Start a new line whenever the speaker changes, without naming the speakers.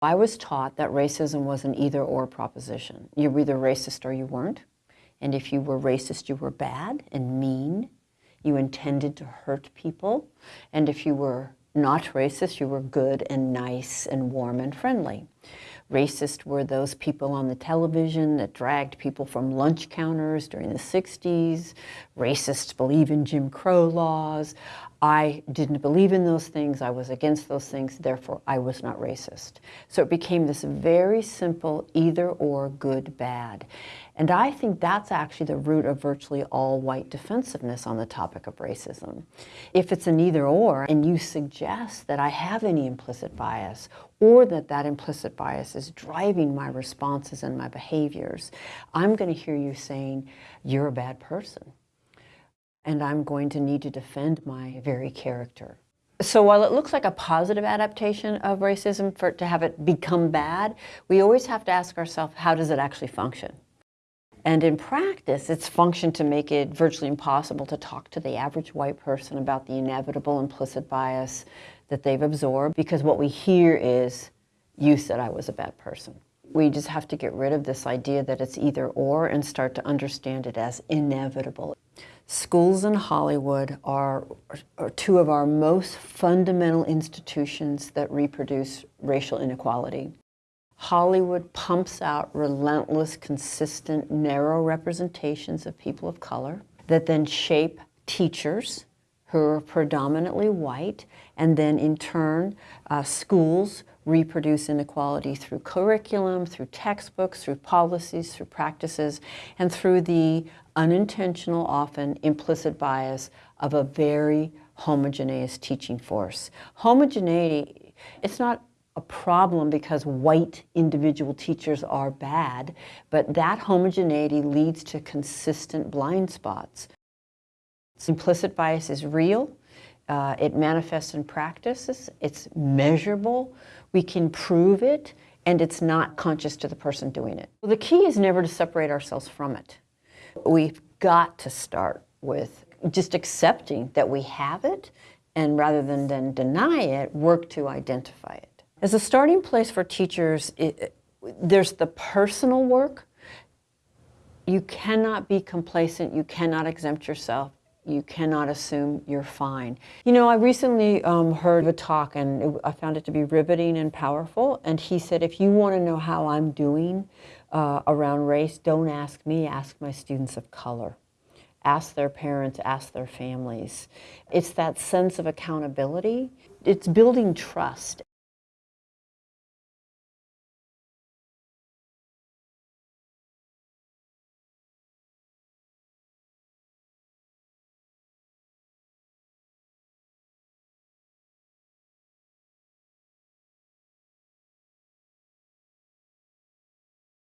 I was taught that racism was an either or proposition. You were either racist or you weren't. And if you were racist, you were bad and mean. You intended to hurt people. And if you were not racist, you were good and nice and warm and friendly. Racist were those people on the television that dragged people from lunch counters during the 60s. Racists believe in Jim Crow laws. I didn't believe in those things. I was against those things. Therefore, I was not racist. So it became this very simple either or good bad. And I think that's actually the root of virtually all white defensiveness on the topic of racism. If it's an either or and you suggest that I have any implicit bias or that that implicit bias is driving my responses and my behaviors, I'm going to hear you saying, you're a bad person. And I'm going to need to defend my very character. So while it looks like a positive adaptation of racism for to have it become bad, we always have to ask ourselves, how does it actually function? And in practice, it's functioned to make it virtually impossible to talk to the average white person about the inevitable implicit bias that they've absorbed because what we hear is, you said I was a bad person. We just have to get rid of this idea that it's either or and start to understand it as inevitable. Schools in Hollywood are, are two of our most fundamental institutions that reproduce racial inequality. Hollywood pumps out relentless, consistent, narrow representations of people of color that then shape teachers who are predominantly white, and then in turn, uh, schools reproduce inequality through curriculum, through textbooks, through policies, through practices, and through the unintentional, often implicit bias of a very homogeneous teaching force. Homogeneity, it's not a problem because white individual teachers are bad, but that homogeneity leads to consistent blind spots. Implicit bias is real. Uh, it manifests in practices. It's measurable. We can prove it, and it's not conscious to the person doing it. Well, the key is never to separate ourselves from it. We've got to start with just accepting that we have it, and rather than then deny it, work to identify it. As a starting place for teachers, it, there's the personal work. You cannot be complacent. You cannot exempt yourself. You cannot assume you're fine. You know, I recently um, heard a talk and it, I found it to be riveting and powerful. And he said, if you want to know how I'm doing uh, around race, don't ask me, ask my students of color ask their parents, ask their families. It's that sense of accountability. It's building trust.